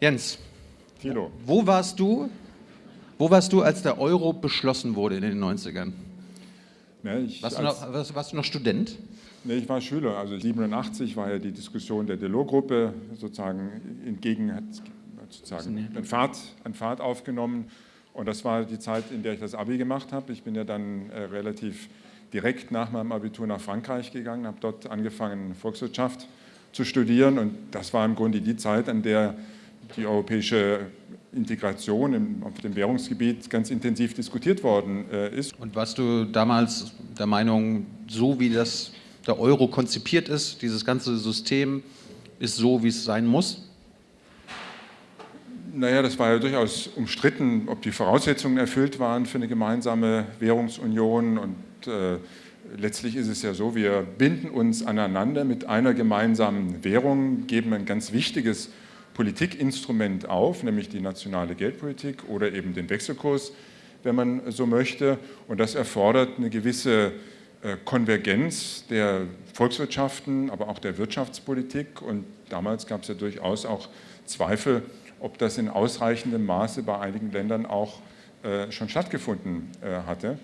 Jens, Thilo. wo warst du, wo warst du, als der Euro beschlossen wurde in den 90ern? Ne, ich, Warst, du noch, warst, warst du noch Student? ne, ich war Schüler, also 87 war ja die Diskussion der Delors-Gruppe sozusagen entgegen, hat sozusagen an Fahrt, an Fahrt aufgenommen und das war die Zeit, in der ich das Abi gemacht habe. Ich bin ja dann äh, relativ direkt nach meinem Abitur nach Frankreich gegangen, habe dort angefangen Volkswirtschaft zu studieren und das war im Grunde die Zeit, an der die europäische Integration im, auf dem Währungsgebiet ganz intensiv diskutiert worden äh, ist. Und warst du damals der Meinung, so wie das der Euro konzipiert ist, dieses ganze System ist so, wie es sein muss? Naja, das war ja durchaus umstritten, ob die Voraussetzungen erfüllt waren für eine gemeinsame Währungsunion. Und äh, letztlich ist es ja so, wir binden uns aneinander mit einer gemeinsamen Währung, geben ein ganz wichtiges Politikinstrument auf, nämlich die nationale Geldpolitik oder eben den Wechselkurs, wenn man so möchte. Und das erfordert eine gewisse äh, Konvergenz der Volkswirtschaften, aber auch der Wirtschaftspolitik. Und damals gab es ja durchaus auch Zweifel, ob das in ausreichendem Maße bei einigen Ländern auch äh, schon stattgefunden äh, hatte.